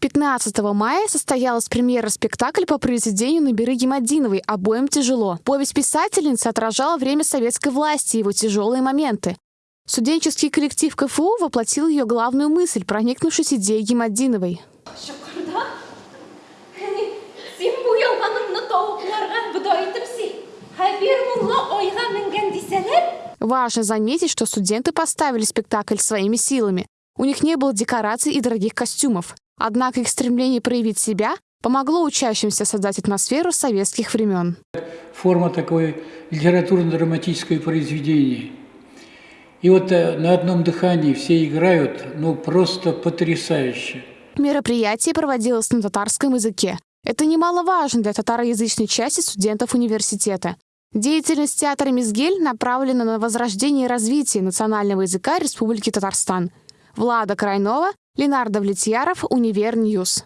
15 мая состоялась премьера спектакля по произведению Набиры Гемодиновой «Обоим тяжело». Повесть писательницы отражала время советской власти и его тяжелые моменты. Студенческий коллектив КФУ воплотил ее главную мысль, проникнувшись идеей Гемодиновой. Важно заметить, что студенты поставили спектакль своими силами. У них не было декораций и дорогих костюмов. Однако их стремление проявить себя помогло учащимся создать атмосферу советских времен. форма такой литературно-драматическое произведение. И вот э, на одном дыхании все играют, ну просто потрясающе. Мероприятие проводилось на татарском языке. Это немаловажно для татароязычной части студентов университета. Деятельность театра «Мизгель» направлена на возрождение и развитие национального языка Республики Татарстан. Влада Крайнова, Ленардо Влетьяров, Универньюз.